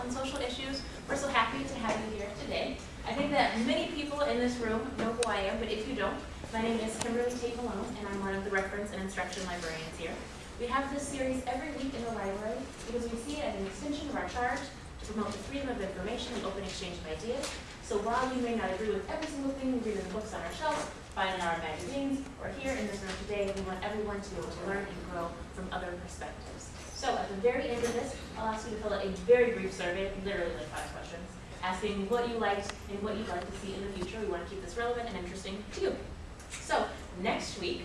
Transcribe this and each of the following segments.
on social issues. We're so happy to have you here today. I think that many people in this room know who I am, but if you don't, my name is Kimberly Tate Malone, and I'm one of the reference and instruction librarians here. We have this series every week in the library because we see it as an extension of our charge to promote the freedom of information and open exchange of ideas. So while you may not agree with every single thing we read in the books on our shelves, find in our magazines, or here in this room today, we want everyone to be able to learn and grow from other perspectives. So at the very end of this, I'll ask you to fill out a very brief survey, literally like five questions, asking what you liked and what you'd like to see in the future. We want to keep this relevant and interesting to you. So next week,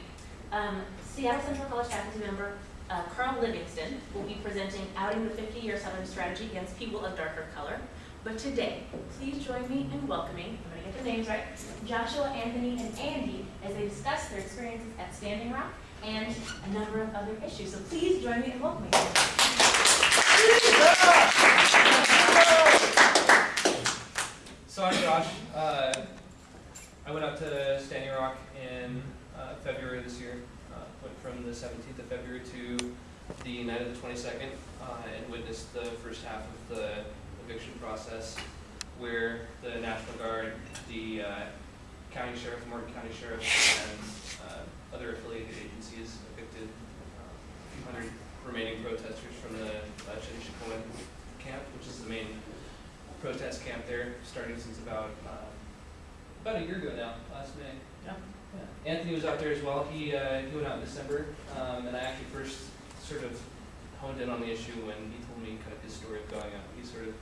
um, Seattle Central College faculty member uh, Carl Livingston will be presenting Outing the 50-Year Southern Strategy Against People of Darker Color. But today, please join me in welcoming, I'm going to get the names right, Joshua, Anthony, and Andy as they discuss their experiences at Standing Rock and a number of other issues. So please join me in welcoming. So I'm Josh. Uh, I went up to Standing Rock in uh, February this year. Uh, went from the 17th of February to the night of the 22nd uh, and witnessed the first half of the eviction process where the National Guard, the uh, County Sheriff, Morton County Sheriff, and uh, other affiliated agencies evicted uh, a few hundred remaining protesters from the uh, Oceti Sakowin camp, which is the main protest camp there, starting since about uh, about a year ago now, last May. Yeah. Yeah. Anthony was out there as well. He uh, he went out in December, um, and I actually first sort of honed in on the issue when he told me kind of his story of going out. He sort of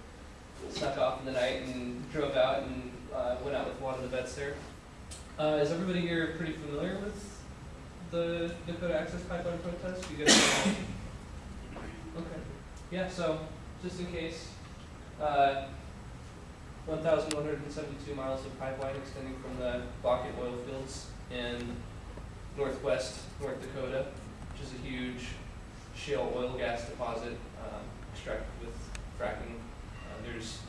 snuck off in the night and drove out and uh, went out with a lot of the vets there. Uh, is everybody here pretty familiar with the Dakota Access Pipeline protest? You guys? Okay. Yeah. So just in case. Uh, 1,172 miles of pipeline extending from the Bakken oil fields in northwest North Dakota, which is a huge shale oil gas deposit um, extracted with fracking. Uh, there's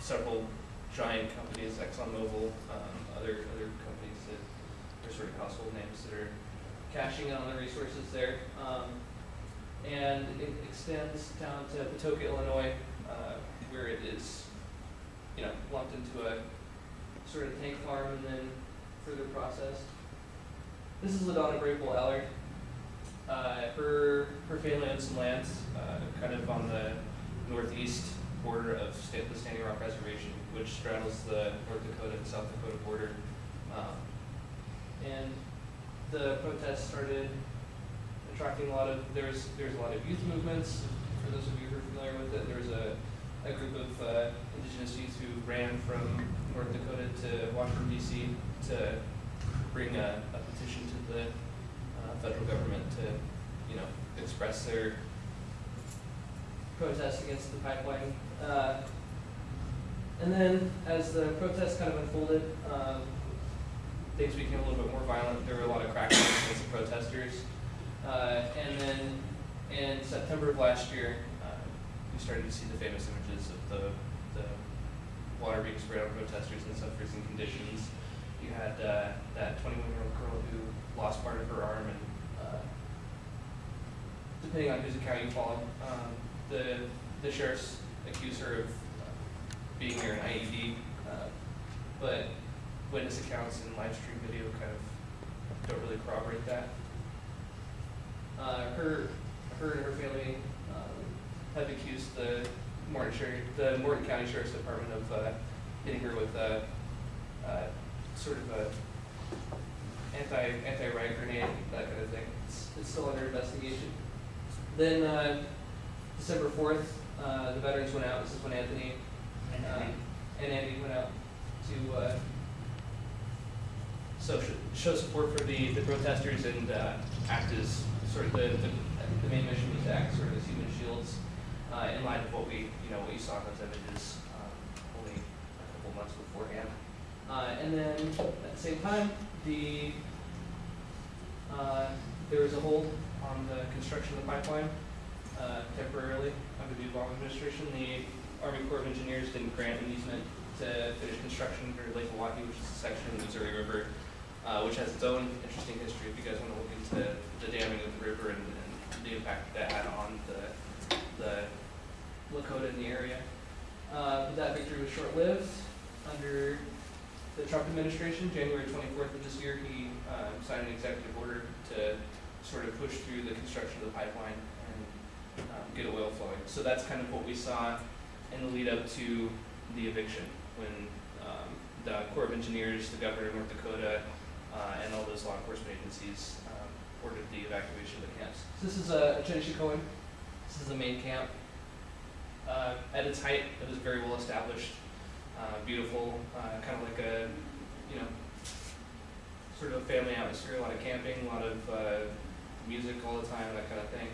several giant companies, ExxonMobil, um, other other companies that are sort of household names that are cashing in on the resources there. Um, and it extends down to Patoka, Illinois, uh, where it is you know, lumped into a sort of tank farm and then further processed. This is LaDonna Brave Bull Allard. Uh, her her family owns some lands uh, kind of on the northeast border of Sta- the Standing Rock Reservation, which straddles the North Dakota and South Dakota border. Um, and the protest started attracting a lot of there's there's a lot of youth movements. For those of you who are familiar with it, there was a a group of uh, indigenous youth who ran from North Dakota to Washington D.C. to bring a, a petition to the uh, federal government to, you know, express their protest against the pipeline. Uh, and then, as the protest kind of unfolded, um, things became a little bit more violent. There were a lot of crackdowns against the protesters. Uh, and then, in September of last year, uh, we started to see the famous images of the, the water being sprayed on protesters in sub-freezing conditions. You had uh, that 21-year-old girl who lost part of her arm, and uh, depending on whose account you follow, um, the the sheriffs accused her of uh, being near an IED, uh, but witness accounts and live stream video kind of don't really corroborate that. Uh, her, her and her family um, have accused the Morton, the Morton County Sheriff's Department of uh, hitting her with a uh, sort of a anti anti riot grenade, that kind of thing. It's, it's still under investigation. Then uh, December fourth, uh, the veterans went out. This is when Anthony and Andy went out to uh, so sh- show support for the, the protesters and uh, act as sort of the, the, the main mission was to act sort of as human shields uh, in light of what we you know what you saw in those images um, only a couple months beforehand. Uh, and then at the same time, the uh, there was a hold on the construction of the pipeline uh, temporarily under the Obama administration. The Army Corps of Engineers didn't grant an easement to finish construction under Lake Milwaukee, which is a section of the Missouri River, uh, which has its own interesting history. If you guys want to look into the damming of the river and, and the impact that had on the the Lakota in the area. Uh, but that victory was short-lived. Under the Trump administration, January twenty-fourth of this year, he, uh, signed an executive order to sort of push through the construction of the pipeline and, um, get oil flowing. So that's kind of what we saw in the lead up to the eviction, when, um, the Corps of Engineers, the governor of North Dakota, uh, and all those law enforcement agencies, um, ordered the evacuation of the camps. So this is, uh, Oceti Sakowin. This is the main camp. Uh, at its height, it was very well established, uh, beautiful, uh, kind of like a, you know, sort of a family atmosphere, a lot of camping, a lot of, uh, music all the time, that kind of thing.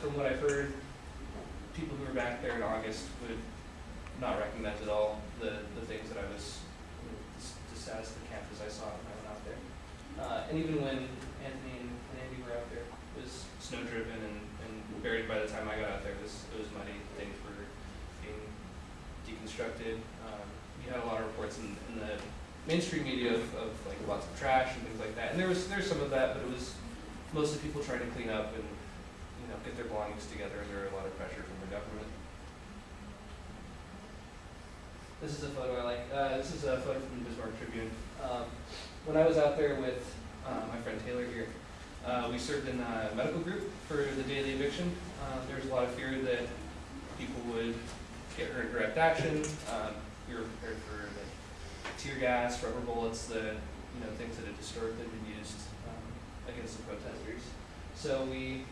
From what I've heard, people who were back there in August would not recommend at all the, the things that I was, dissatisfied with the camp as I saw when I went out there. Uh, and even when Anthony and and Andy were out there, it was snow driven and, and buried by the time I got out there, it was, it was muddy, things were being deconstructed. Um, you had a lot of reports in, in the mainstream media of, of like lots of trash and things like that, and there was, there's some of that, but it was mostly people trying to clean up and, you know, get their belongings together under a lot of pressure from the government. This is a photo I like. Uh, this is a photo from the Bismarck Tribune. Um, when I was out there with uh, my friend Taylor here, uh, we served in a medical group for the day of the eviction. Uh, there was a lot of fear that people would get hurt in direct action. Um, we were prepared for tear gas, rubber bullets, the you know things that had historically been used um, against the protesters. So we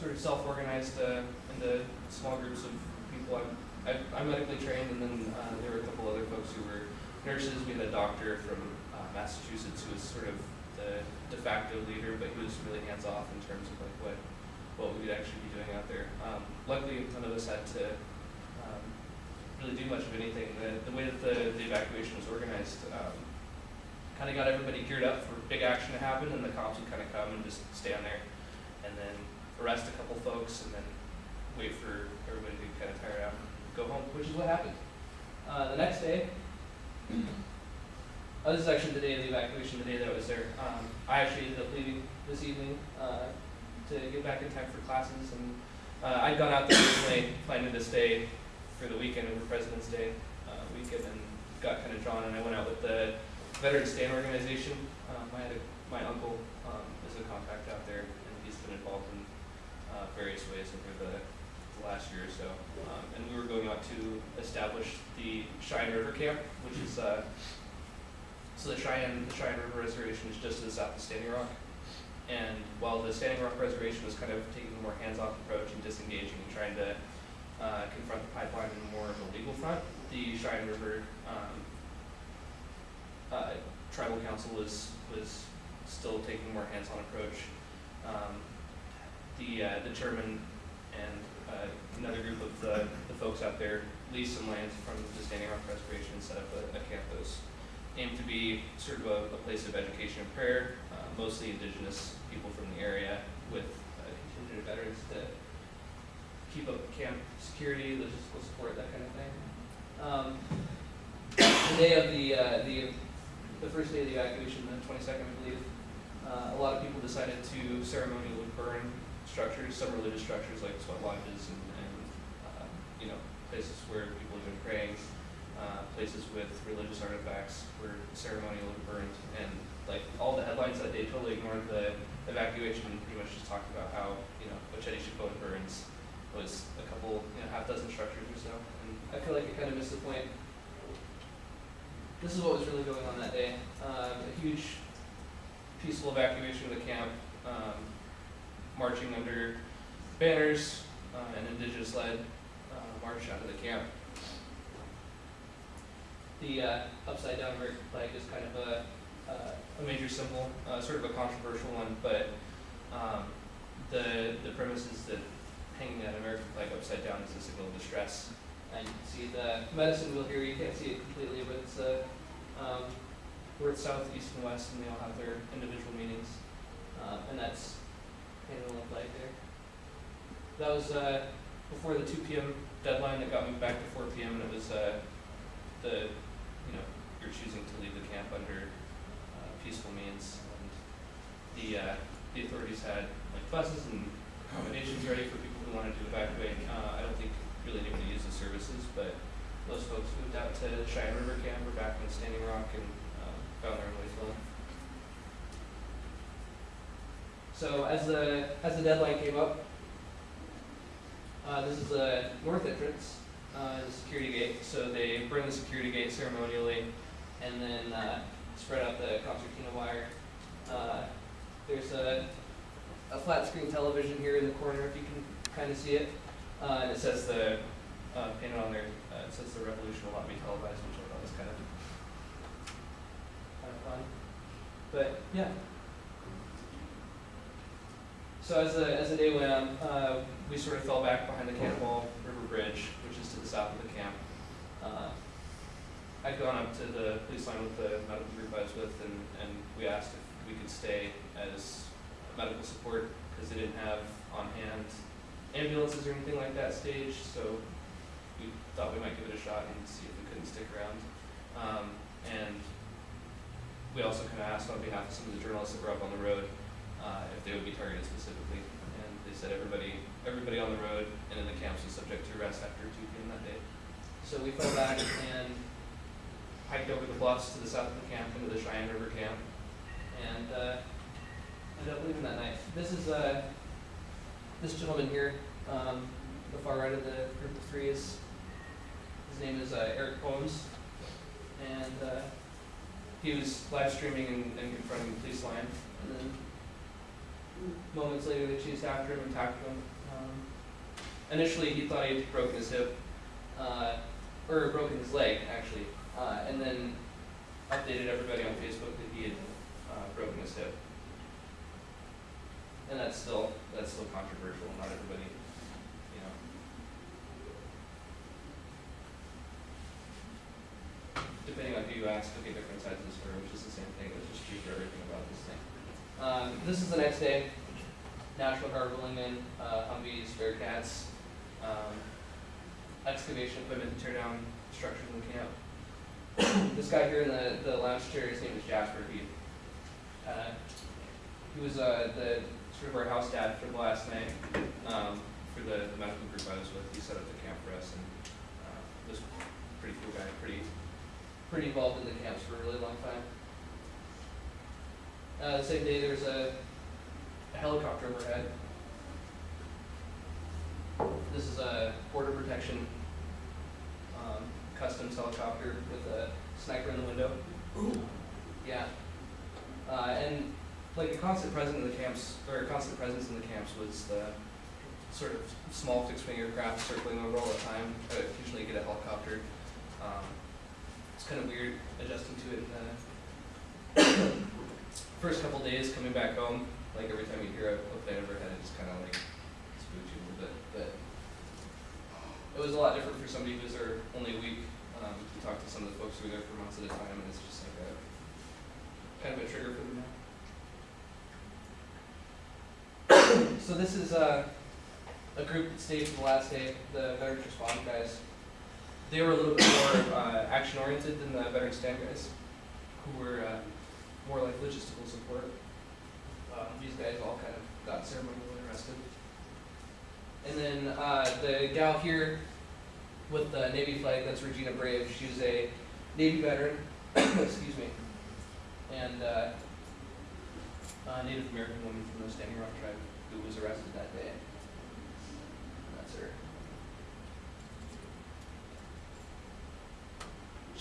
sort of self-organized uh, into small groups of people. I'm, I, I'm medically trained, and then uh, there were a couple other folks who were nurses. We had a doctor from uh, Massachusetts who was sort of the de facto leader, but he was really hands-off in terms of like what what we would actually be doing out there. Um, luckily, none of us had to um, really do much of anything. The, the way that the, the evacuation was organized um, kind of got everybody geared up for big action to happen, and the cops would kind of come and just stand there, and then arrest a couple folks, and then wait for everybody to kind of tire out go home, which is what happened. Uh, the next day, oh, this is actually the day of the evacuation, the day that I was there. Um, I actually ended up leaving this evening uh, to get back in time for classes, and uh, I'd gone out there originally planning to stay for the weekend over President's Day uh, weekend, and got kind of drawn, and I went out with the Veterans Day Organization. Um, I had a, my uncle um, is a contact out there, and he's been involved in uh, various ways over the, the last year or so. Um, and we were going out to establish the Cheyenne River Camp, which is uh, so the Cheyenne the Cheyenne River Reservation is just to the south of Standing Rock. And while the Standing Rock Reservation was kind of taking a more hands-off approach and disengaging and trying to uh, confront the pipeline in more of a legal front, the Cheyenne River um, uh, Tribal Council was was still taking a more hands-on approach. Um, the uh, the chairman and uh, another group of the, the folks out there leased some land from the Standing Rock Reservation and set up a, a camp that aimed to be sort of a, a place of education and prayer, uh, mostly indigenous people from the area with uh, contingent of veterans to keep up camp security, logistical support, that kind of thing. Um, the day of the, uh, the, the first day of the evacuation, the twenty-second, I believe, uh, a lot of people decided to ceremonially burn structures, some religious structures like sweat lodges and, and, uh, you know, places where people have been praying, uh, places with religious artifacts were ceremonially burned, and like all the headlines that day totally ignored the evacuation and pretty much just talked about how, you know, Oceti Sakowin burns was a couple, you know, half dozen structures or so, and I feel like it kind of missed the point. This is what was really going on that day, um, a huge peaceful evacuation of the camp, um, marching under banners, uh, an indigenous-led, uh, march out of the camp. The, uh, upside down American flag is kind of a, uh, a major symbol, uh, sort of a controversial one, but, um, the, the premise is that hanging that American flag upside down is a signal of distress. And you can see the medicine wheel here, you can't see it completely, but it's, uh, um, south, east, and west, and they all have their individual meanings. And that's there. That was, uh, before the two PM deadline that got moved back to four PM, and it was, uh, the, you know, you're choosing to leave the camp under, uh, peaceful means. And the, uh, the authorities had like buses and accommodations ready for people who wanted to evacuate. Uh, I don't think really anybody used the services, but those folks moved out to the Cheyenne River Camp, or back in Standing Rock, and found their way to live. So as the as the deadline came up, uh, this is the north entrance, uh, the security gate. So they burn the security gate ceremonially, and then uh, spread out the concertina wire. Uh, there's a a flat screen television here in the corner, if you can kind of see it, uh, and it says the uh, painted on there. Uh, it says the revolution will not be televised, which I thought was kind of kind of fun. But yeah. So as the as the day went on, uh, we sort of fell back behind the Cannonball River Bridge, which is to the south of the camp. Uh, I'd gone up to the police line with the medical group I was with, and, and we asked if we could stay as medical support because they didn't have on hand ambulances or anything like that stage. So we thought we might give it a shot and see if we couldn't stick around. Um, and we also kind of asked on behalf of some of the journalists that were up on the road uh, if they would be targeted specifically. And they said everybody, everybody on the road and in the camps was subject to arrest after 2 p.m. that day. So we fell back and hiked over the bluffs to the south of the camp into the Cheyenne River camp, and uh, ended up leaving that night. This is uh, this gentleman here, um, the far right of the group of three is his name is uh, Eric Holmes, and uh, he was live streaming and, and confronting the police line, and then moments later they chased after him and tackled him. Um, initially, he thought he had broken his hip, uh, or broken his leg actually, uh, and then updated everybody on Facebook that he had uh, broken his hip. And that's still that's still controversial. Not everybody, you know. Depending on who you ask, you'll get different sides of the story, which is the same thing. It's just true for everything. Um, this is the next day. National Guard in, uh, Humvees, Bearcats, um, excavation equipment to tear down structures in the camp. this guy here in the, the lounge chair, his name is Jasper. He, uh, he was uh, the sort of our house dad for the last night um, for the, the medical group I was with. He set up the camp for us and uh, was pretty cool guy, pretty pretty involved in the camps for a really long time. Uh, the same day, there's a, a helicopter overhead. This is a border protection um, customs helicopter with a sniper in the window. Ooh. Yeah. Uh, and like a constant presence in the camps, or a constant presence in the camps was the sort of small fixed wing aircraft circling over all the time. Occasionally you get a helicopter. Um, it's kind of weird adjusting to it in the first couple days coming back home. Like every time you hear a, plane overhead, it just kind of like spooks you a little bit. But it was a lot different for somebody who's there only a week. Um, we talked to some of the folks who were there for months at a time, and it's just like a kind of a trigger for them now. so this is uh, a group that stayed for the last day, the Veterans Response guys. They were a little bit more uh, action oriented than the Veteran Stand guys, who were uh, more like logistical support. Um, these guys all kind of got ceremonially arrested. And then uh, the gal here with the Navy flag, that's Regina Brave. She's a Navy veteran, excuse me, and uh, a Native American woman from the Standing Rock tribe who was arrested that day. That's her.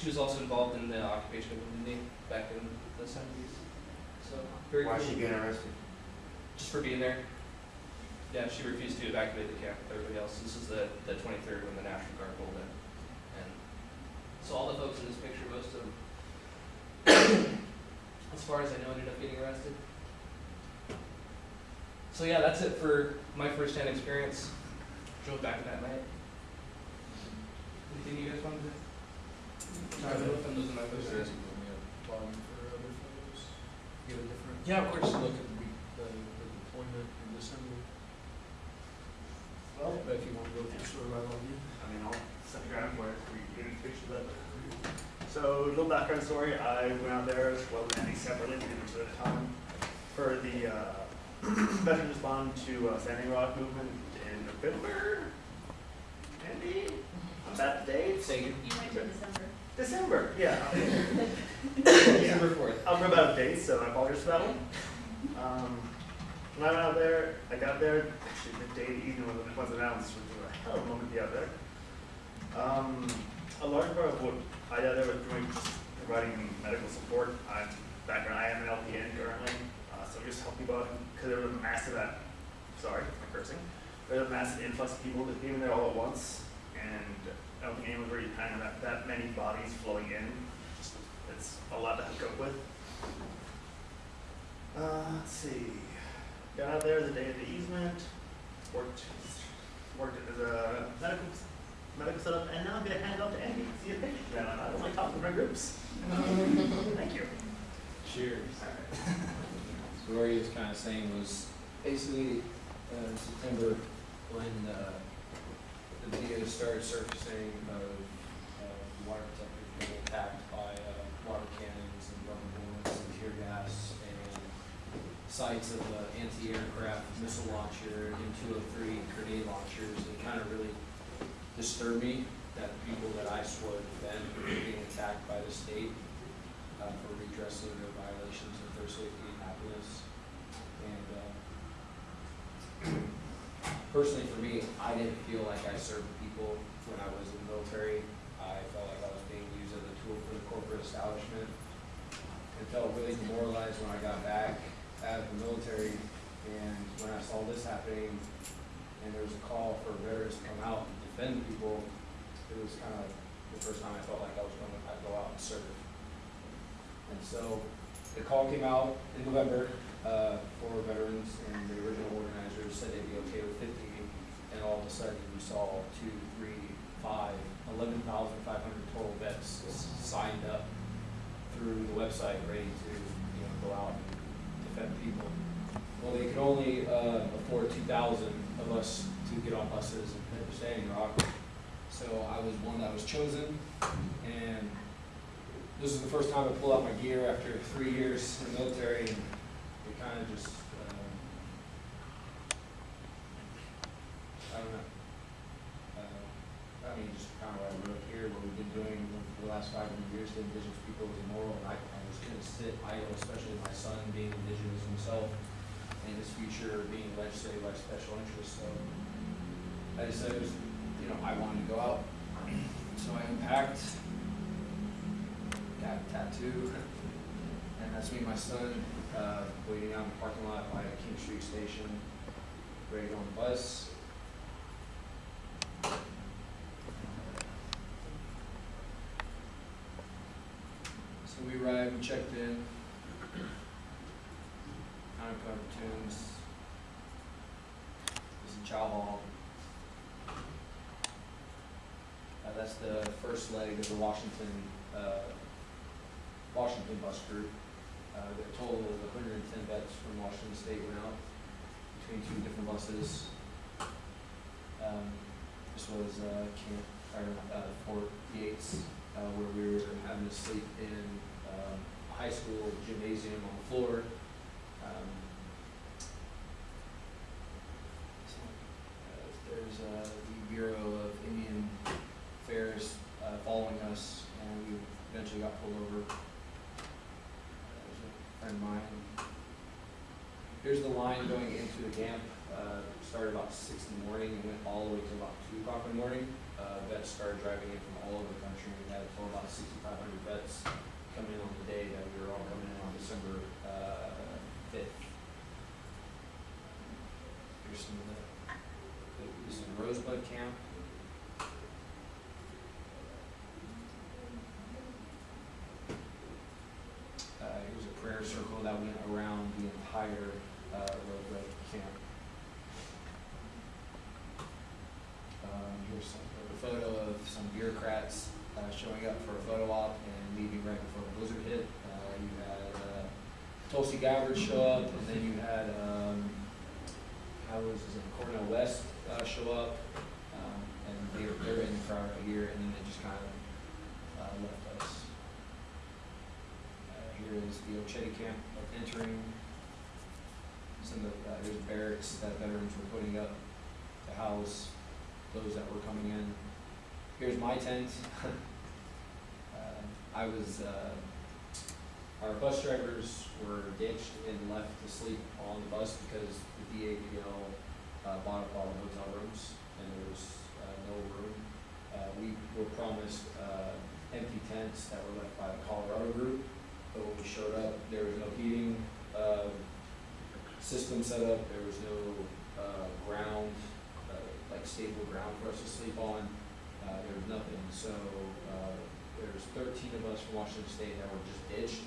She was also involved in the occupation of Wounded Knee back in the seventies. So very Why is cool. she getting arrested? Just for being there. Yeah, she refused to evacuate the camp with everybody else. This is the, the twenty-third when the National Guard pulled in. And so all the folks in this picture, most of them, as far as I know, ended up getting arrested. So yeah, that's it for my first-hand experience. Drove back that night. Anything you guys wanted to? Yeah, of course. Look at the, the the deployment and assembly. Well, But if you want to go through sort of right on you. I mean, I'll set the ground for it, we get into pictures of it. So, a little background story, I went out there as well as Andy separately, we did it at a time, for the, uh, Veterans Respond to uh, Standing Rock movement in November. Andy? I'm that date. Say you. You went to December. December, yeah. December fourth. I'm remember out of dates, so I apologize for that one. Um, when I went out there, I got there, actually the day even when it was announced, which was a hell of a moment to be out there. Um, a large part of what I did there was doing just providing medical support. I'm background, I am an LPN currently, uh, so just help people out because there was a massive, uh, sorry, I'm cursing. There was a massive influx of people that came in there all at once, and I don't think anyone was really planning on that, that many bodies flowing in. Just, it's a lot to cope with. Uh, let's see. Got out there the day of the easement, worked, worked as a medical, medical setup, and now I'm gonna hand it off to Andy. See a picture now, I don't like talking to my groups. Thank you. Cheers. So what he was kind of saying was, basically, uh, September, when, uh, the videos started surfacing of, uh, water protectors being attacked by, uh, water cannons and rubber bullets and tear gas and sights of, uh, anti-aircraft missile launcher, oh three grenade launchers, it kind of really disturbed me that people that I swore then were being attacked by the state uh, for redressing their violations of their safety and happiness. And, uh, personally for me, I didn't feel like I served people when I was in the military. I felt like I was being used as a tool for the corporate establishment. And felt really demoralized when I got back out of the military and when I saw this happening and there was a call for veterans to come out and defend people, it was kind of the first time I felt like I was gonna, I'd go out and serve. And so the call came out in November uh, for veterans, and the original organizers said they'd be okay with fifty. And all of a sudden, we saw two, three, five, eleven thousand five hundred total vets signed up through the website, ready to, you know, go out and defend people. Well, they could only uh, afford two thousand of us to get on buses and head to Standing Rock. So I was one that was chosen, and this is the first time I pulled out my gear after three years in the military, and it kind of just, um, I don't know. Uh, I mean, just kind of what I wrote here, what we've been doing for the last five hundred years to indigenous people is immoral, and I, I just couldn't sit idle, especially my son being indigenous himself, and his future being legislated by special interests, so I decided, it was, you know, I wanted to go out, so I unpacked, got a tattoo, and that's me my son, uh, waiting out in the parking lot by King Street Station, ready to go on the bus. So we arrived, we checked in, kind of covered tunes, this is Chow Hall. Uh, that's the first leg of the Washington, uh, Washington bus group. Uh, the total of hundred and ten vets from Washington State went out between two different buses. Um, this was, uh, camp, or, uh, Fort Yates, uh, where we were having to sleep in, um, a high school gymnasium on the floor. Um, so, uh, There's, uh, the Bureau of Indian Affairs, uh, following us, and we eventually got pulled over. Mine. Here's the line going into the camp, uh, started about six in the morning and went all the way to about two o'clock in the morning. Uh, vets started driving in from all over the country, we had a total of about sixty-five hundred vets come in on the day that we were all coming in on December, uh, fifth. Here's some of the, this is Rosebud Camp. Uh, here's a prayer circle that went around the entire, uh, Rosebud Camp. Um, here's some, a photo of some bureaucrats, uh, showing up for a photo op and leaving right before the blizzard hit. Uh, you had, uh, Tulsi Gabbard show up, and then you had, um, how was it, Cornel West, uh, show up. Um, and they were, they were in for a year, and then they just kind of, uh, left us. Uh, here is the Oceti camp entering. Some of, the- uh, here's barracks that veterans were putting up to house those that were coming in. here's my tent. Um, I was, uh, our bus drivers were ditched and left to sleep on the bus because the DAPL uh, bought up all the hotel rooms and there was uh, no room. Uh, we were promised uh, empty tents that were left by the Colorado group, but when we showed up, there was no heating uh, system set up, there was no uh, ground, uh, like stable ground for us to sleep on. Uh, There was nothing, so uh, there's thirteen of us from Washington State that were just ditched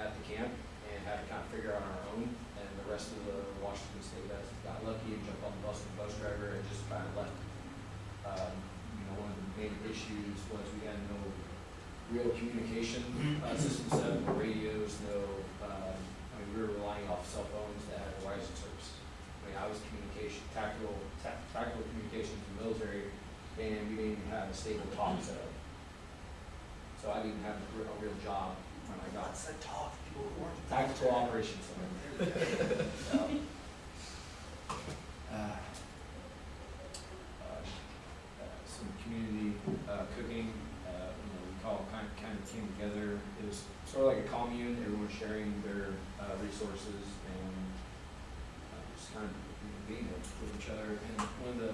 at the camp and had to kind of figure out on our own. And the rest of the Washington State guys got lucky and jumped on the bus with the bus driver and just kind of left. Um, You know, one of the main issues was we had no real communication uh, system set up, no radios, no, um, I mean, we were relying off cell phones that had Verizon service. I mean, I was communication, tactical, ta- tactical communications in the military, and we didn't even have a stable talk set up. So I didn't have a real job when I got Lots of talk, people who weren't. tactical operations center. So, uh, Some community uh, cooking, uh, you know, we all kind, of, kind of came together. It was sort of like a commune, everyone sharing their uh, resources and uh, just kind of you know, being with with each other. And one of the,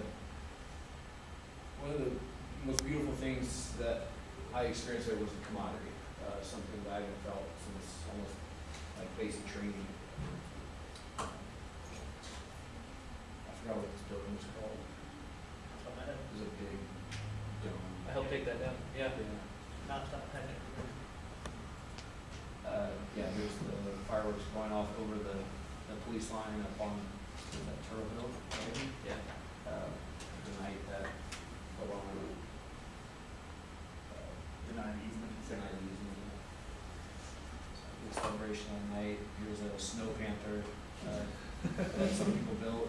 one of the most beautiful things that I experienced there was the camaraderie, uh, something that I haven't felt since almost like basic training. I forgot what this building was called. It was a big dome. I helped take that down, yeah. Not that panic. Uh, yeah, there's the fireworks going off over the, the police line up on, that Turtle Hill, right? Yeah. Uh, the night that, along with, uh, Denying easement. Tonight evening. Big celebration all night, here's a snow panther, uh, that some people built.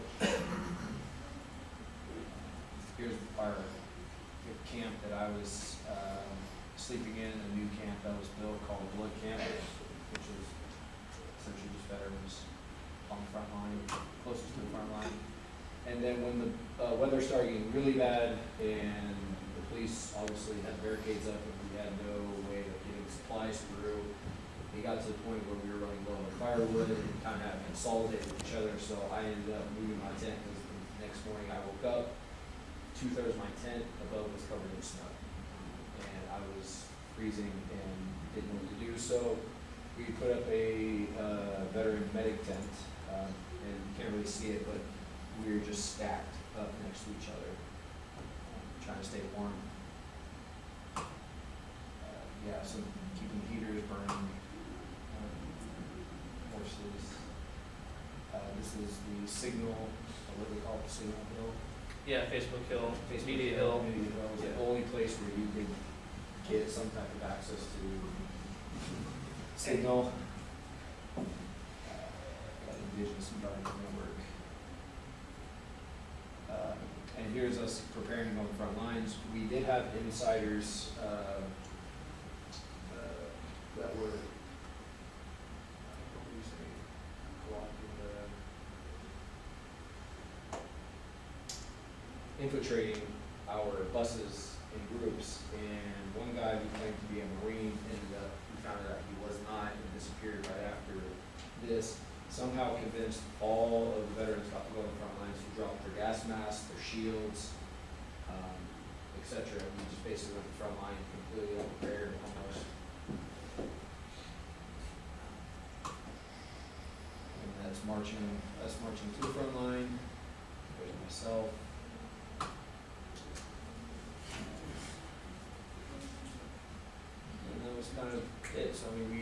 Here's our the camp that I was, um, sleeping in, a new camp that was built called Blood Camp, which is essentially just veterans on the front line, closest to the front line. And then when the, uh, weather started getting really bad and the police obviously had barricades up and we had no way of getting supplies through, it got to the point where we were running low on firewood and kind of had to consolidate with each other, so I ended up moving my tent, because the next morning I woke up, two-thirds of my tent above was covered in snow. And I was freezing and didn't know what to do, so we put up a, uh, veteran medic tent, um, and you can't really see it, but we were just stacked up next to each other, um, trying to stay warm. Uh, Yeah, so keeping heaters burning, horses. Uh, this is the signal, uh, what do they call it, signal hill? Yeah, Facebook Hill, Facebook Media Hill. Media Hill was the Yeah. only place where you could get some type of access to signal. Uh, Indigenous Environment Network. Uh, and here's us preparing on the front lines. We did have insiders, uh, that were, what do you say, blocking the, infiltrating our buses in groups, and one guy who claimed to be a Marine ended up, we found out he was not, and disappeared right after this. Somehow convinced all of the veterans about to go on the front lines to drop their gas masks, their shields, um, et cetera. We just basically went to the front line completely unprepared almost. And that's marching, us marching to the front line, there's myself. And that was kind of it, so I mean, we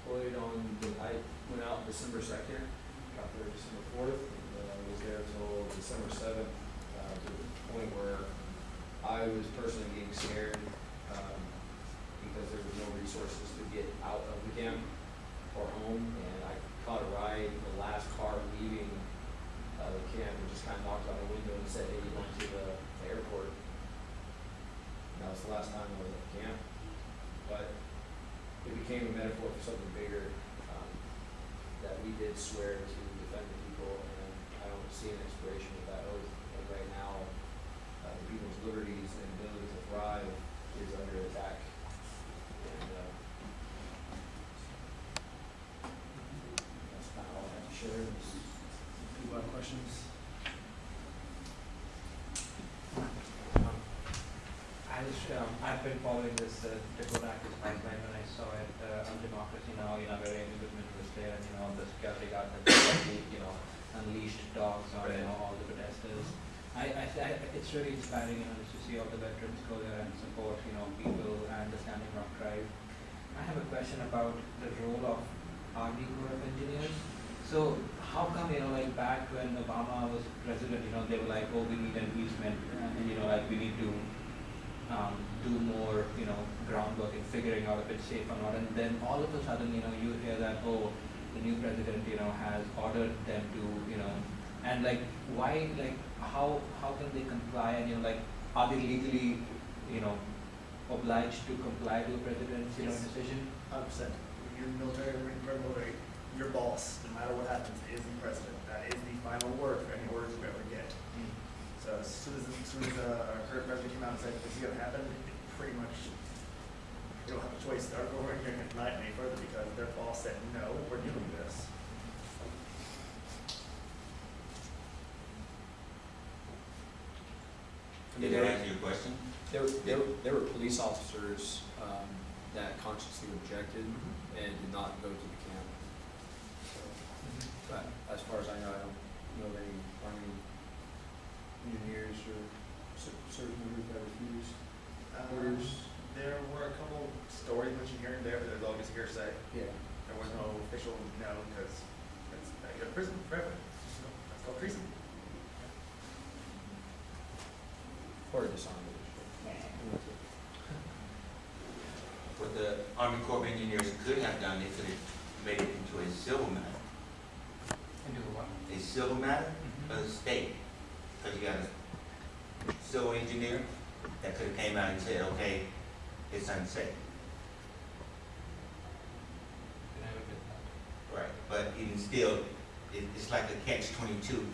deployed on, the I went out December second, got there December fourth, and uh, was there till December seventh, uh, to the point where I was personally getting scared, um, because there was no resources to get out of the camp or home, and I caught a ride, the last car leaving, uh, the camp, and just kind of knocked on the window and said, hey, you going to the, the airport? And that was the last time I was at camp, but it became a metaphor for something bigger um, that we did swear to defend the people, and I don't see an expiration of that oath. And right now, uh, the people's liberties and ability to thrive is under attack. And uh, that's kind of all I have to share. People have questions? Um, I've been following this, uh, Dakota Access Pipeline when I saw it, uh, on Democracy Now, you know, where Amy Goodman was there, and, you know, the security guard had you know, unleashed dogs on, you know, all the protesters. I, I, I, it's really inspiring, you know, to see all the veterans go there and support, you know, people and the Standing Rock Drive. I have a question about the role of Army Corps of Engineers. So how come, you know, like back when Obama was president, you know, they were like, oh, we need an easement, and, you know, like, we need to um, do more, you know, groundwork in figuring out if it's safe or not. And then all of a sudden, you know, you hear that, oh, the new president, you know, has ordered them to, you know, and like, why, like, how, how can they comply? And, you know, like, are they legally, you know, obliged to comply to the president's, you know, decision? Hundred percent. You're military, Marine military, your boss, no matter what happens, is the president. That is the final word for any orders you ever get. So as soon as, as soon as, uh, our current president came out and said this is gonna happen, pretty much, they don't have a choice, they're going to deny it any further because their boss said, no, we're doing this. Did that answer your question? There, were- there, were- there were police officers, um, that consciously objected and did not go to the camp. So, But as far as I know, I don't know of any army engineers or ser- service members that refused Um. There were a couple stories mentioned here and there, but there's always hearsay. Yeah. There was no official no, because it's, you go to prison forever. That's called treason. Or dishonorable. What the Army Corps of Engineers could have done, they could have made it into a civil matter, Into the what? a civil matter of the state. Because you got a civil engineer that could have came out and said, okay, it's unsafe. Did I ever get that? Right. But even still, it, it's like a catch twenty-two,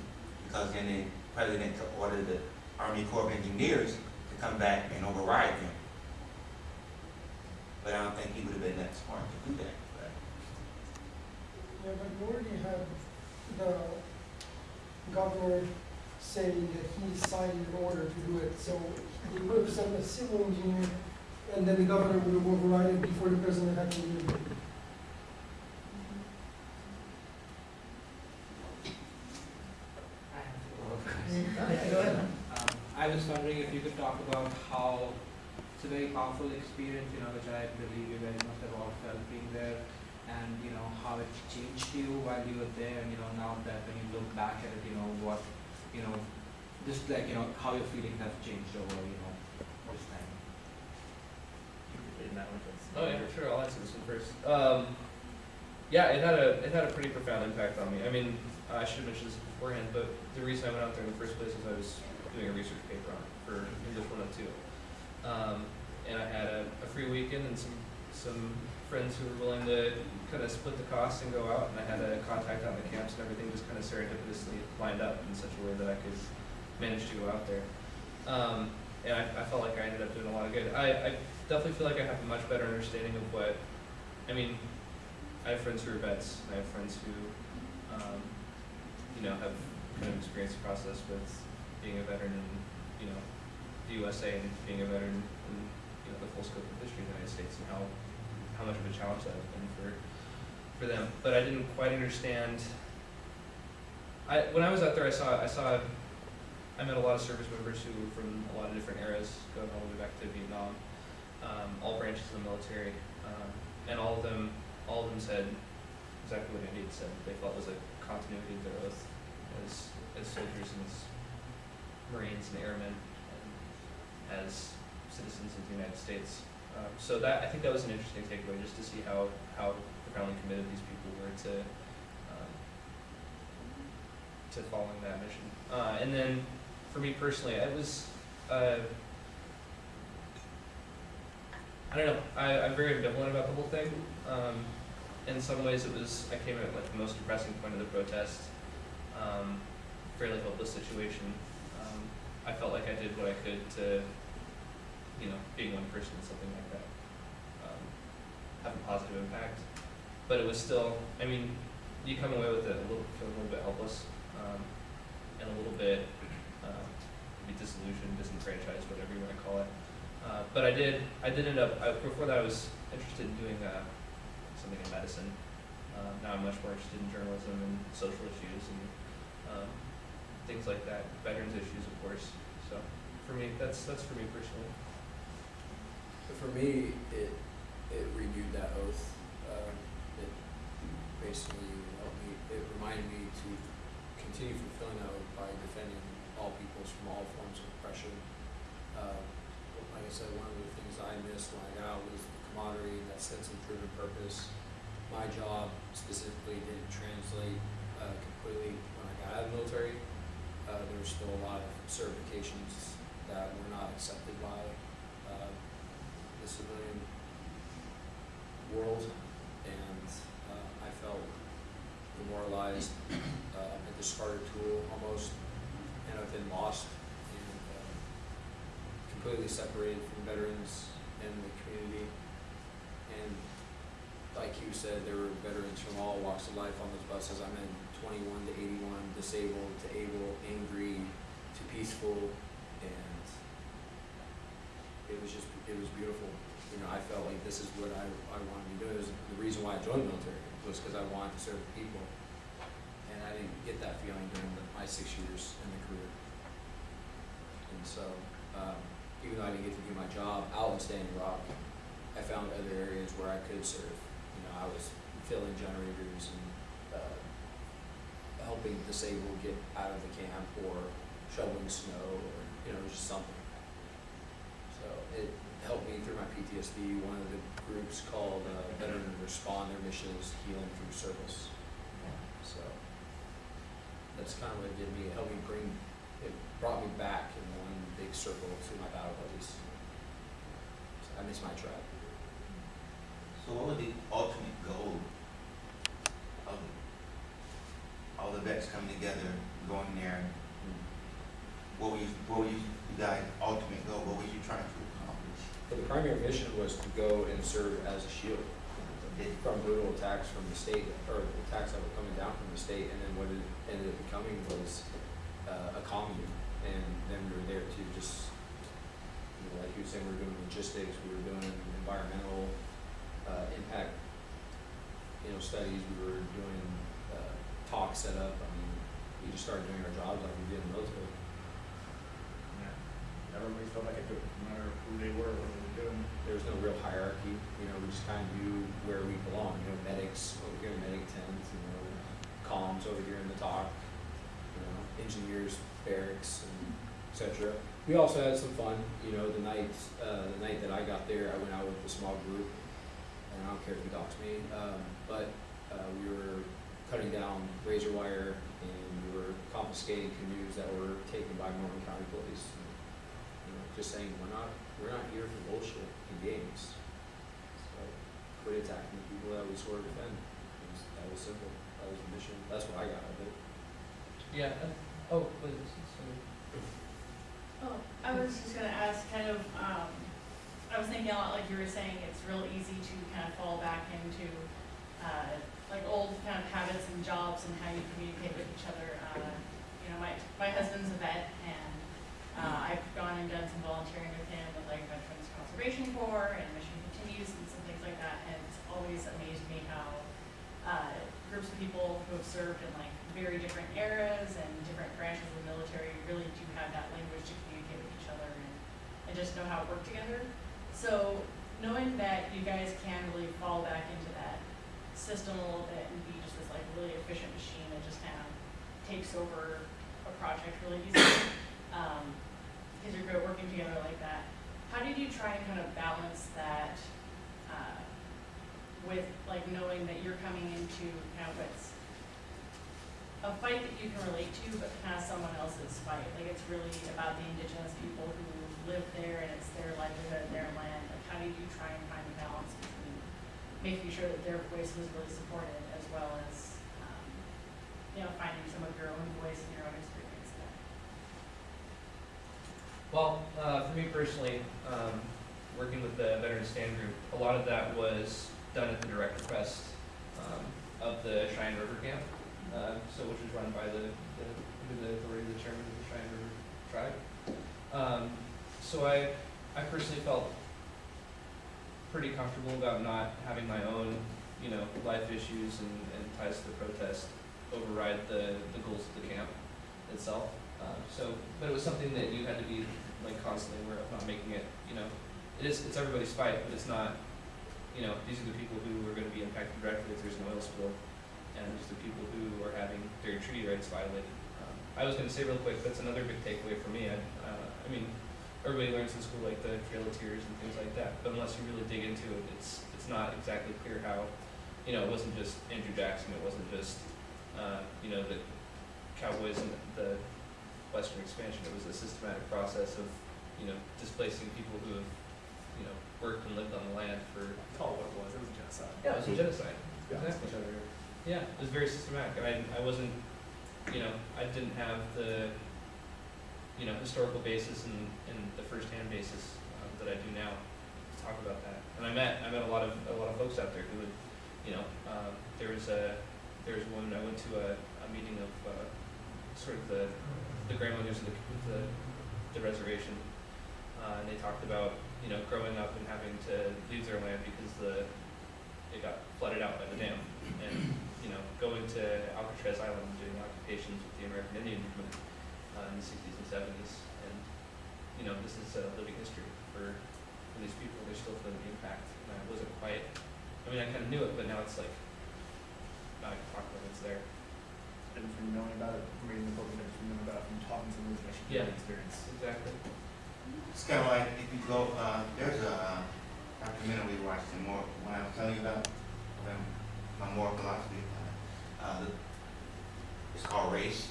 because then the president could order the Army Corps of Engineers to come back and override them. But I don't think he would have been that smart to do that, but. Yeah, but you already have the governor saying that he signed an order to do it, so he would have sent a civil engineer, and then the governor would have overridden before the president had to do it. I was wondering if you could talk about how it's a very powerful experience, you know, which I believe you guys must have all felt being there, and you know how it changed you while you were there, and you know now that when you look back at it, you know what, you know, just like you know how your feelings have changed over, you know, this time. In that one, that's- Oh yeah, sure. I'll answer this one first. Um, yeah, it had a it had a pretty profound impact on me. I mean, I should have mentioned this beforehand, but the reason I went out there in the first place is I was doing a research paper on it for English 102, um, and I had a, a free weekend and some some friends who were willing to kind of split the costs and go out, and I had a contact on the camps and everything just kind of serendipitously lined up in such a way that I could manage to go out there. Um, and I, I felt like I ended up doing a lot of good. I, I definitely feel like I have a much better understanding of what, I mean, I have friends who are vets, I have friends who, um, you know, have kind of experienced the process with being a veteran in, you know, the USA and being a veteran in, you know, the full scope of history of the United States and how, how much of a challenge that has been for, for them. But I didn't quite understand, I, when I was out there, I saw, I saw I met a lot of service members who were from a lot of different eras, going all the way back to Vietnam, um, all branches of the military, um, and all of them, all of them said exactly what Andy had said. They felt was a continuity of their oath as as soldiers and as Marines and airmen, and as citizens of the United States. Um, so that I think that was an interesting takeaway, just to see how how profoundly committed these people were to um, to following that mission. Uh, and then for me personally, it was, uh, I don't know, I, I'm very ambivalent about the whole thing. Um, in some ways, it was, I came at like the most depressing point of the protest, um, fairly hopeless situation. Um, I felt like I did what I could to, you know, being one person, something like that, um, have a positive impact. But it was still, I mean, you come away with it a little, feel a little bit helpless. Um, and a little bit, um, maybe disillusioned, disenfranchised, whatever you wanna call it. Uh, but I did, I did end up, I, before that I was interested in doing, uh, something in medicine. Uh, now I'm much more interested in journalism and social issues and, um, things like that, veterans issues, of course. So, for me, that's, that's for me personally. For me, it, it renewed that oath. Uh, It basically helped me, it reminded me to continue fulfilling that oath by defending all peoples from all forms of oppression. Uh, Like I said, one of the things I missed when I got out was the camaraderie, and that sense of driven purpose. My job specifically didn't translate uh, completely when I got out of the military. Uh, There were still a lot of certifications that were not accepted by uh, the civilian world, and uh, I felt demoralized, uh, a discarded tool almost, and I've been lost and uh, completely separated from veterans and the community. And like you said, there were veterans from all walks of life on those buses. I meant twenty-one to eighty-one, disabled to able, angry to peaceful, it was just, it was beautiful. You know, I felt like this is what I, I wanted to do. It was the reason why I joined the military was because I wanted to serve the people. And I didn't get that feeling during the, my six years in the career. And so, um, even though I didn't get to do my job out in Standing Rock, I found other areas where I could serve. You know, I was filling generators and, uh, helping disabled get out of the camp or shoveling snow or, you know, just something. It helped me through my PTSD. One of the groups called uh, Veteran Respond, their mission is healing through service. So that's kind of what it did me. It helped me bring, it brought me back in one big circle to my battle buddies. So I miss my tribe. So what was the ultimate goal of all the vets coming together, going there? What were you, what were you, ultimate goal, what were you trying to accomplish? The primary mission was to go and serve as a shield from brutal attacks from the state, or attacks that were coming down from the state, and then what it ended up becoming was uh, a commune. And then we were there to just, you know, like you were saying, we were doing logistics, we were doing environmental uh, impact, you know, studies, we were doing uh, TOC setup. I mean, we just started doing our jobs like we did in the military. Everybody felt like it didn't matter who they were, what they were doing. there was no real hierarchy, you know, we just kind of knew where we belong, you know, medics over here in medic tents, you know, comms over here in the TOC, you know, engineers, barracks, and et cetera. We also had some fun, you know, the night, uh, the night that I got there, I went out with a small group, and I don't care if you dox me, um, but, uh, we were cutting down razor wire, and we were confiscating canoes that were taken by Morton County Police. You know, just saying, we're not, we're not here for bullshit and games. So quit attacking the people that we swore to defend. It was, that was simple. That was the mission. That's what I got out of it. Yeah, oh, please, sorry. Oh, I was just gonna ask, kind of, um, I was thinking a lot, like you were saying, it's real easy to kind of fall back into, uh, like old kind of habits and jobs and how you communicate with each other. Uh, you know, my, my husband's a vet and, uh, I've gone and done some volunteering with him with like Veterans Conservation Corps and Mission Continues and some things like that. And it's always amazed me how, uh, groups of people who have served in like very different eras and different branches of the military really do have that language to communicate with each other and, and just know how to work together. So knowing that you guys can really fall back into that system a little bit and be just this like really efficient machine that just kind of takes over a project really easily, um, because you're good working together like that. How did you try and kind of balance that, uh, with like knowing that you're coming into kind of what's a fight that you can relate to, but kind of someone else's fight. Like it's really about the indigenous people who live there and it's their livelihood, their land. Like how did you try and find a balance between making sure that their voice was really supported as well as, um, you know, finding some of your own voice and your own experience there? Well, uh, for me personally, um, working with the Veteran Stand Group, a lot of that was done at the direct request um, of the Cheyenne River Camp, uh, so which was run by the, the the authority of the chairman of the Cheyenne River Tribe. Um, so I, I personally felt pretty comfortable about not having my own, you know, life issues and, and ties to the protest override the, the goals of the camp itself. Uh, so, but it was something that you had to be like constantly aware of, not making it, you know, it is, it's everybody's fight, but it's not, you know, these are the people who are gonna be impacted directly if there's an oil spill. And these are the people who are having their treaty rights violated. Um, I was gonna say real quick, that's another big takeaway for me, I, uh, I mean, everybody learns in school like the Trail of Tears and things like that, but unless you really dig into it, it's, it's not exactly clear how, you know, it wasn't just Andrew Jackson, it wasn't just, uh, you know, the Cowboys and the Western expansion, it was a systematic process of, you know, displacing people who have, you know, worked and lived on the land for, That's all what it was, it was a genocide. yeah, it was a genocide, Yeah. exactly. Yeah, it was very systematic, and I, I wasn't, you know, I didn't have the, you know, historical basis and, and the firsthand basis uh, that I do now to talk about that. And I met, I met a lot of, a lot of folks out there who would, you know, uh, there was a, there was one, I went to a, a meeting of, uh, sort of the, the grandmothers of the, the, the reservation. Uh, and they talked about, you know, growing up and having to leave their land because the, it got flooded out by the dam. And, you know, going to Alcatraz Island and doing occupations with the American Indian movement uh, in the sixties and seventies. And, you know, this is uh, living history for, for these people. They're still feeling the impact. And I wasn't quite, I mean, I kind of knew it, but now it's like, I can talk about it, it's there. And from knowing about it, from reading the book, and then from knowing about it, from talking to them, it's Yeah. actually experience. Exactly. It's kind of like if you go, uh, there's a uh, documentary we watched in more, when I was telling you about, um, my moral philosophy, uh, uh, the- it's called Race,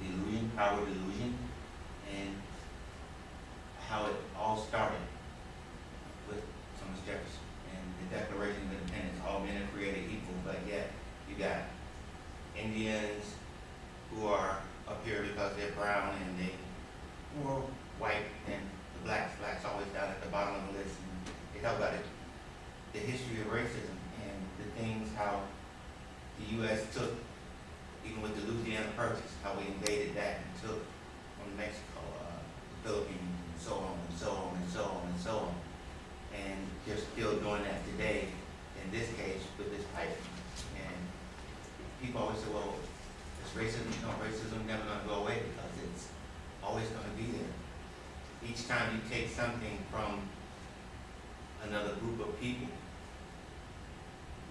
the Illusion, Power of Illusion, and how it all started with Thomas Jefferson and the Declaration of Independence, all men are created equal, but yet you got Indians who are up here because they're brown and they were white and the blacks, blacks always down at the bottom of the list. And they talk about it, the history of racism and the things how the U.S. took, even with the Louisiana Purchase, how we invaded that and took from Mexico, uh, the Philippines, and so on and so on and so on and so on. And they're still doing that today, in this case, with this pipe. And people always say, well, is racism, you know, racism never gonna go away because it's always gonna be there. Each time you take something from another group of people,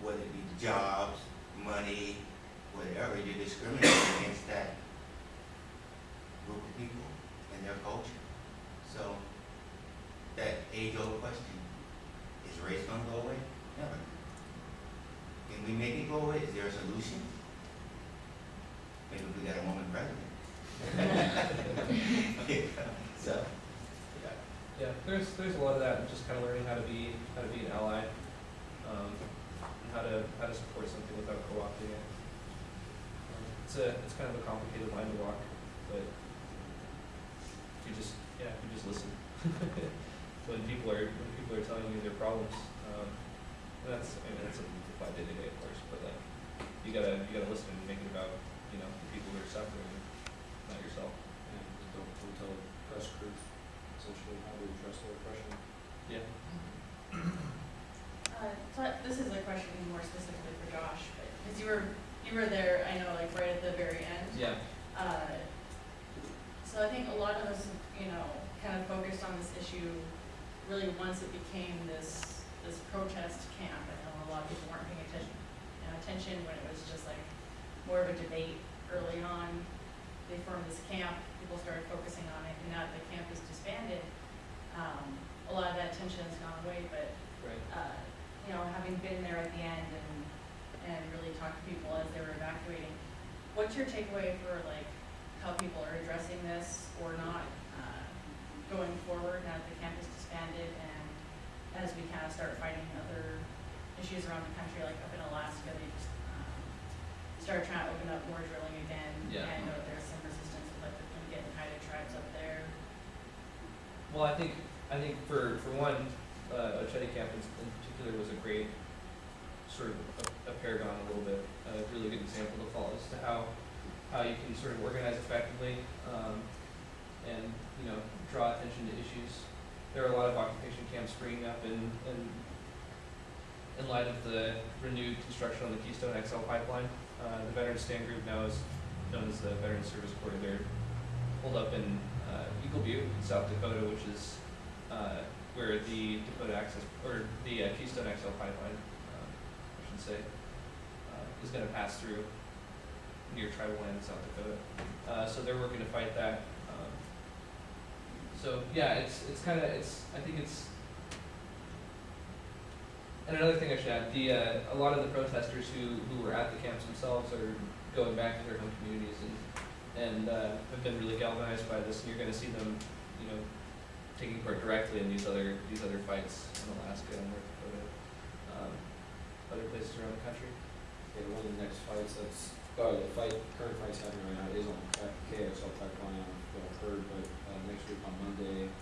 whether it be jobs, money, whatever, you're discriminating against that group of people and their culture. So, that age-old question, is race gonna go away? Never. Can we make it go away? Is there a solution? Maybe if we got a woman president. So, yeah. Yeah, there's a lot of that, and just kind of learning how to be how to be an ally, um, and how to how to support something without co-opting it. It's a it's kind of a complicated line to walk, but you just yeah, you just listen when people are when people are telling you their problems, um, that's I mean that's something you day to day, of course, but like you gotta you gotta listen and make it about you know the people who are suffering, not yourself. And don't, don't tell press crew essentially how to address their oppression. Yeah. Uh, so I- this is a question more specifically for Josh, but, because you were, you were there, I know, like, right at the very end. Yeah. Uh, So I think a lot of us, you know, kind of focused on this issue really once it became this, this protest camp. I know a lot of people weren't paying attention, you know, attention when it was just like more of a debate early on. They formed this camp, people started focusing on it, and now the camp is disbanded, um, a lot of that tension has gone away, but Right. uh, you know, having been there at the end and, and really talked to people as they were evacuating, what's your takeaway for like how people are addressing this or not, uh, going forward now that the camp is disbanded and as we kind of start fighting other issues around the country, like up in Alaska, they just, um, started trying to open up more drilling again. Yeah. And I know there's some resistance with like the Tlingit and Haida tribes up there. Well, I think, I think for, for one, uh, Oceti Camp in, in particular was a great sort of a, a paragon a little bit, a really good example to follow as to how, how you can sort of organize effectively, um, and, you know, draw attention to issues. There are a lot of occupation camps springing up in, in, in light of the renewed construction on the Keystone XL pipeline. Uh, the Veterans Stand Group now is known as the Veterans Service Corps. They're pulled up in, Eagle Butte, in South Dakota, which is, uh, where the Dakota Access, or the uh, Keystone XL pipeline, I should say, uh, is gonna pass through near tribal land in South Dakota. Uh, so they're working to fight that. Um, so, yeah, it's, it's kinda, it's, I think it's, and another thing I should add, the, uh, a lot of the protesters who, who were at the camps themselves are going back to their home communities and, and, uh, have been really galvanized by this, and you're gonna see them, you know, taking part directly in these other, these other fights in Alaska and North Dakota, um, other places around the country. Okay, one of the next fights that's, oh, the fight, current fight's happening right now is on the KXL pipeline, I don't know if heard, but, uh, next week on Monday,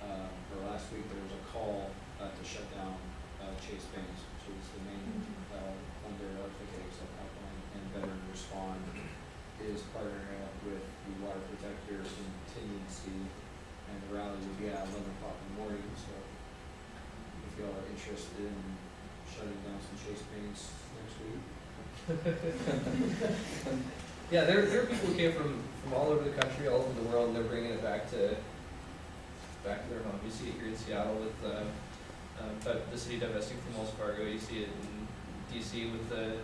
uh, or last week, there was a call, uh, to shut down, uh, Chase Banks, which is the main, uh, under of the KXL pipeline, and Veteran Respond is partnering up with the water protector contingency, and the rally will be at 11 o'clock in the morning. So if y'all are interested in shutting down some Chase banks next week, yeah, there, there are people who came from, from all over the country, all over the world, and they're bringing it back to back to their home. You see it here in Seattle with uh, um, the city divesting from Wells Fargo. You see it in D.C. with the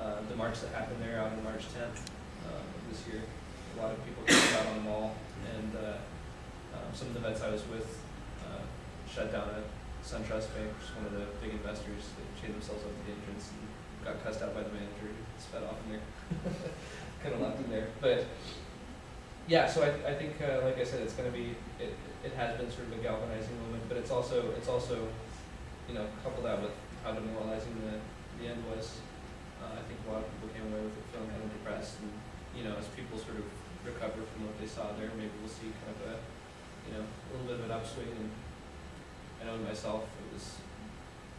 uh, the march that happened there on March 10th uh, this year. A lot of people came out on the mall, and uh, um, some of the vets I was with uh, shut down a SunTrust Bank, which is one of the big investors that chained themselves up to the entrance and got cussed out by the manager. It's fed off in there. kind of left them there. But yeah, so I, I think, uh, like I said, it's going to be, it, it has been sort of a galvanizing moment, but it's also, it's also, you know, couple that with how demoralizing the, the end was. Uh, I think a lot of people came away with it feeling kind of depressed and you know as people sort of recover from what they saw there, maybe we'll see kind of a you know a little bit of an upswing. And I know myself, it was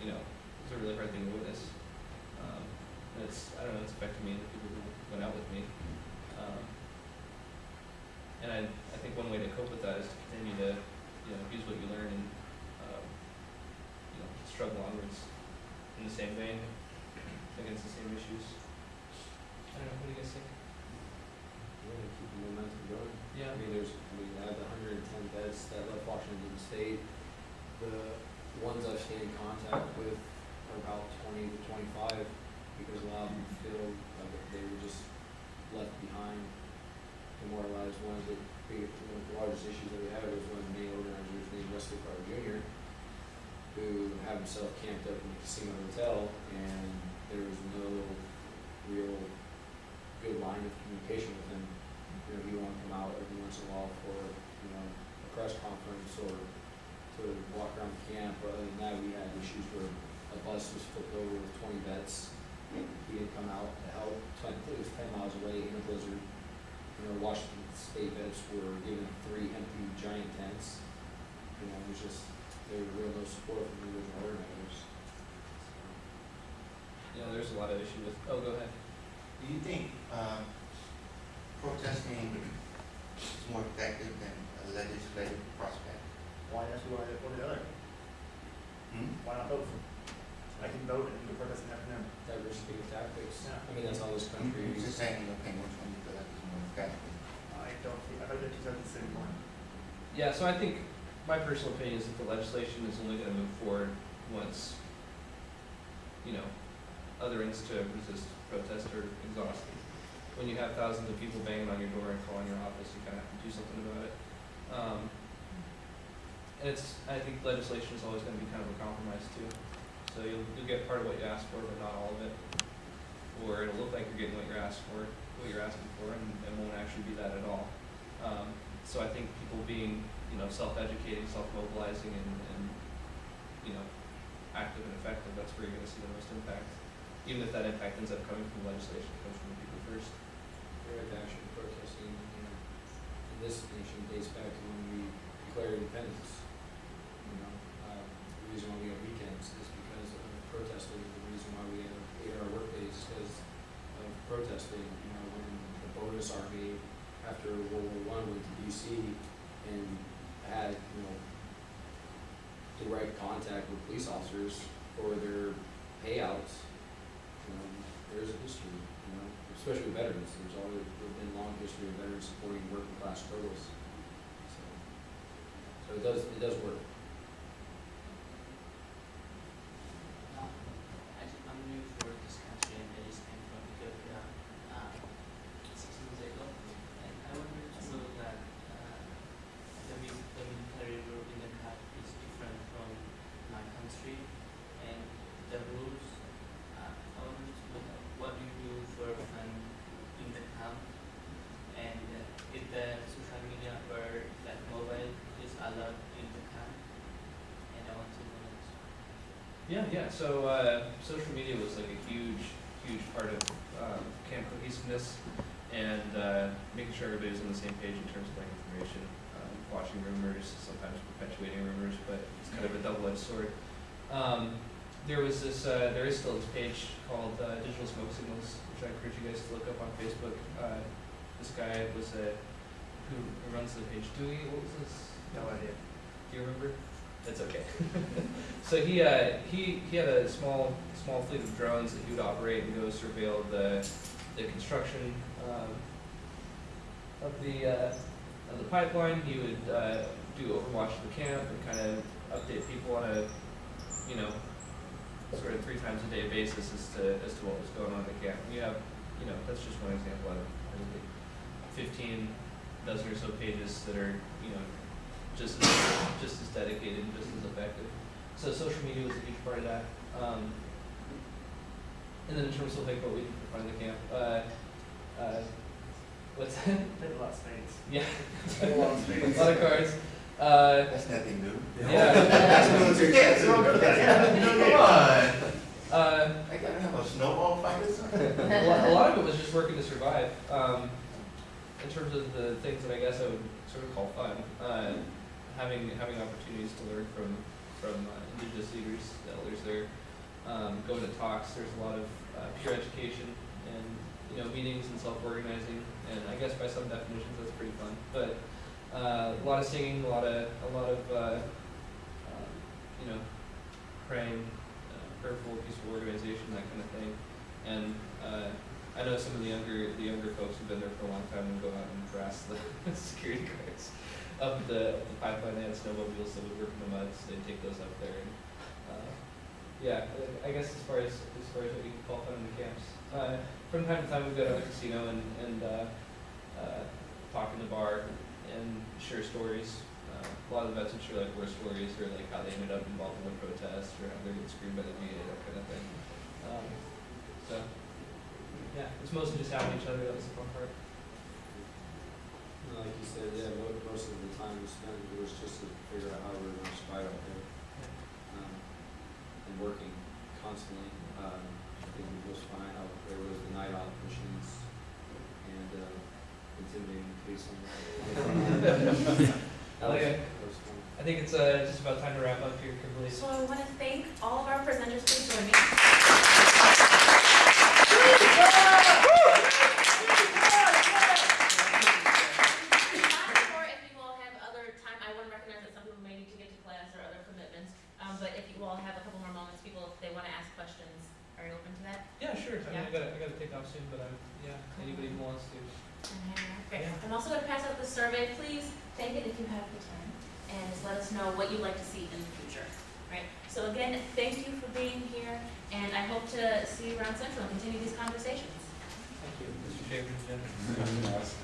you know it was a really hard thing to witness. Um, and it's I don't know it's affected me and the people who went out with me. Um, and I, I think one way to cope with that is to continue to, you know, use what you learn and, um, you know, struggle onwards in the same vein, against the same issues. I don't know, what do you guys think? Really keep the momentum going. Yeah. I mean, there's, I mean, out of the hundred and ten vets that left Washington State, the ones I've stayed in contact with are about twenty to twenty-five, because a lot of them feel like they were just left behind, demoralized. One of the big, one of the largest issues that we had was one of the main organizers named Wesley Clark Jr., who had himself camped up in the casino hotel, and there was no real good line of communication with him. You know, he wanted to come out every once in a while for, you know, a press conference or to walk around camp, but other than that, we had issues where a bus was flipped over with twenty vets. He had come out to help, ten, it was ten miles away in a blizzard. You know, Washington State vets were given three empty giant tents. You know, it was just, there was real no support from the original organizers. You know, there's a lot of issue with, oh, go ahead. Do you think, um, protesting is more effective than a legislative prospect? Why not do it or the other? Hmm? Why not both? I can vote and you can protest and have them. Diversity of tactics. Yeah. I mean, that's how this country I'm is. just saying, okay, which one do you feel like is more effective? I don't think, I heard that two sides of the same coin. Yeah, so I think my personal opinion is that the legislation is only gonna move forward once, you know, other ends to resist protest are exhausted. When you have thousands of people banging on your door and calling your office, you kinda have to do something about it. Um, it's, I think legislation is always gonna be kind of a compromise too. So you'll, you'll get part of what you asked for, but not all of it. Or it'll look like you're getting what you're asked for, what you're asking for, and, and won't actually be that at all. Um, so I think people being, you know, self-educating, self-mobilizing, and, and, you know, active and effective, that's where you're gonna see the most impact. Even if that impact ends up coming from legislation, comes from the people first. Direct action protesting, you know, in this nation dates back to when we declared independence. You know, um, the reason why we have weekends is because of protesting, the reason why we have eight-hour workdays is because of protesting, you know, when the bonus army after World War One went to DC and had, you know, direct contact with police officers for their payouts. Know, there's a history, you know, especially veterans, there's always been a long history of veterans supporting working class struggles. So, so it does, it does work. I just, I'm new for this country and I just came from Ethiopia, uh, six months ago. And I wanted to know that, uh, the mil- the military rule in the camp is different from my country and the rules. Uh, I wanted to know that what do you do for fun in the camp? And uh, if the social media or like mobile is allowed in the camp? And I want to know that. Yeah. So uh, social media was like a huge, huge part of um, camp cohesiveness and uh, making sure everybody was on the same page in terms of like information, um, watching rumors, sometimes perpetuating rumors, but it's kind of a double-edged sword. Um, there was this, uh, there is still this page called uh, Digital Smoke Signals, which I encourage you guys to look up on Facebook. Uh, this guy was a who, who runs the page. Dewey, what was this? No idea. Do you remember? That's okay. so he uh, he he had a small small fleet of drones that he would operate and go surveil the the construction um, of the uh, of the pipeline. He would uh, do overwatch of the camp and kind of update people on a you know sort of three times a day basis as to as to what was going on in the camp. We have you know that's just one example out of fifteen dozen or so pages that are you know just as, just as dedicated and just as effective. So social media was a huge part of that. Um, and then in terms of like what we do for fun in the camp, uh, uh, what's that? Played a lot of spades. Yeah, Played a lot of spades. a lot of cards. Uh, That's nothing new. yeah. That's military Yeah, we're all good at that, yeah. Come on. Uh, I gotta have a snowball fight or something? a lot, a lot of it was just working to survive. Um, in terms of the things that I guess I would sort of call fun, uh, having having opportunities to learn from from uh, indigenous leaders, elders there, um, going to talks. There's a lot of uh, peer education and you know meetings and self-organizing, and I guess by some definitions that's pretty fun. But uh, a lot of singing, a lot of a lot of uh, um, you know praying, uh, prayerful, peaceful organization, that kind of thing. And uh, I know some of the younger the younger folks who've been there for a long time and go out and harass the security guards of the, the pipeline. They had snowmobiles that would work in the mud, so they'd take those up there. And uh, yeah, I guess as far as as far as what you can call fun in the camps, uh, from time to time we go to the casino and and uh, uh, talk in the bar and share stories. Uh, a lot of the vets would share like war stories or like how they ended up involved in a protest or how they get screwed by the VA, that kind of thing. Um, so, yeah, it's mostly just having each other. That was the fun part. Like you said, yeah, mo- most of the time we spent was just to figure out how we were gonna survive out there. Um, and working constantly, um, I think it was fine, how there was the night op missions and, uh, intimidating police on that. That was, Okay. that was fun. I think it's uh, just about time to wrap up here, Kimberly. So I want to thank all of our presenters. Please join survey. Please take it if you have the time, and just let us know what you'd like to see in the future. Right. So again, thank you for being here, and I hope to see you around Central and continue these conversations. Thank you, Mr. Chambers,